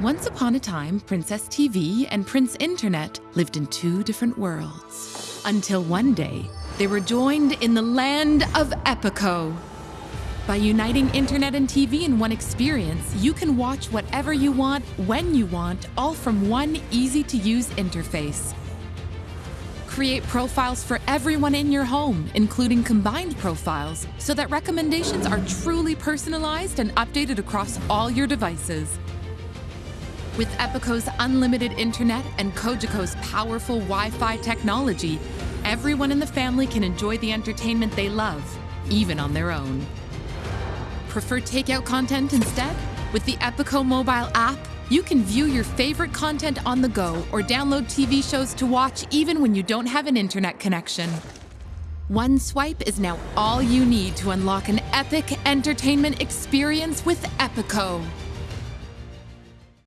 Once upon a time, Princess TV and Prince Internet lived in two different worlds. Until one day, they were joined in the land of Epico. By uniting internet and TV in one experience, you can watch whatever you want, when you want, all from one easy to use interface. Create profiles for everyone in your home, including combined profiles, so that recommendations are truly personalized and updated across all your devices. With Epico's unlimited internet and Cogeco's powerful Wi-Fi technology, everyone in the family can enjoy the entertainment they love, even on their own. Prefer takeout content instead? With the Epico mobile app, you can view your favorite content on the go or download TV shows to watch even when you don't have an internet connection. One swipe is now all you need to unlock an epic entertainment experience with Epico.